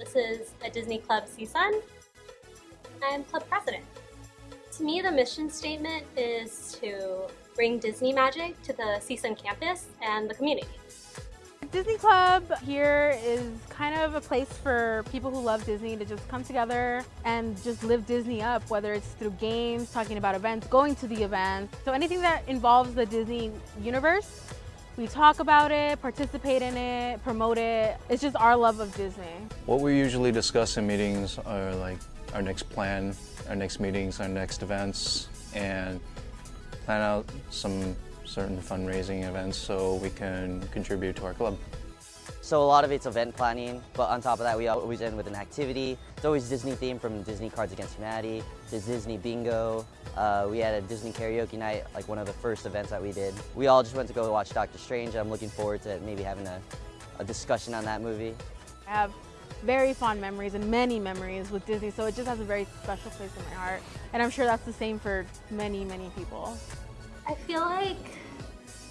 This is a Disney Club CSUN. I'm club president. To me, the mission statement is to bring Disney magic to the CSUN campus and the community. Disney Club here is kind of a place for people who love Disney to just come together and just live Disney up, whether it's through games, talking about events, going to the events. So anything that involves the Disney universe, we talk about it, participate in it, promote it. It's just our love of Disney. What we usually discuss in meetings are like our next plan, our next meetings, our next events, and plan out some certain fundraising events so we can contribute to our club. So a lot of it's event planning, but on top of that we always end with an activity. It's always Disney themed from Disney Cards Against Humanity to Disney Bingo. Uh, we had a Disney karaoke night, like one of the first events that we did. We all just went to go watch Doctor Strange. I'm looking forward to maybe having a, a discussion on that movie. I have very fond memories and many memories with Disney, so it just has a very special place in my heart. And I'm sure that's the same for many, many people. I feel like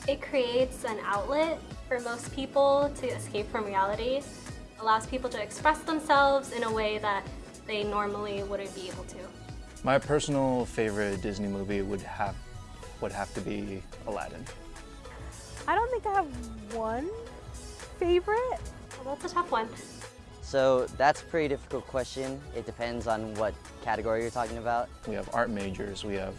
it creates an outlet for most people to escape from reality, allows people to express themselves in a way that they normally wouldn't be able to. My personal favorite Disney movie would have would have to be Aladdin. I don't think I have one favorite. Well, that's a tough one. So that's a pretty difficult question. It depends on what category you're talking about. We have art majors, we have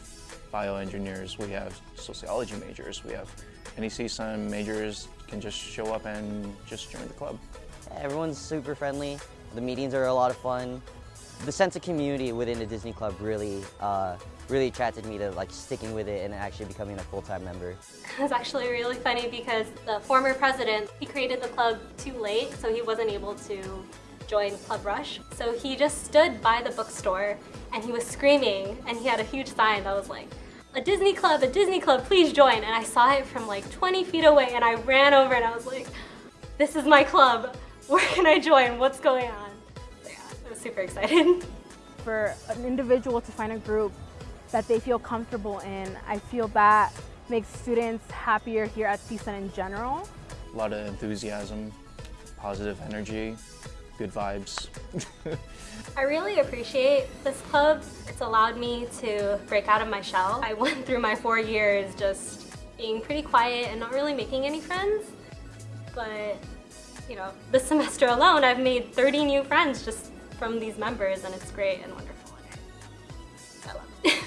bioengineers, we have sociology majors, we have any some majors can just show up and just join the club. Everyone's super friendly. The meetings are a lot of fun. The sense of community within the Disney Club really, uh, really attracted me to like sticking with it and actually becoming a full-time member. It was actually really funny because the former president, he created the club too late, so he wasn't able to join Club Rush. So he just stood by the bookstore and he was screaming and he had a huge sign that was like, a Disney club, a Disney club, please join. And I saw it from like 20 feet away and I ran over and I was like, this is my club. Where can I join? What's going on? So yeah, I was super excited. For an individual to find a group that they feel comfortable in, I feel that makes students happier here at CSUN in general. A lot of enthusiasm, positive energy, good vibes. I really appreciate this club. It's allowed me to break out of my shell. I went through my four years just being pretty quiet and not really making any friends, but you know, this semester alone I've made 30 new friends just from these members and it's great and wonderful. I love it.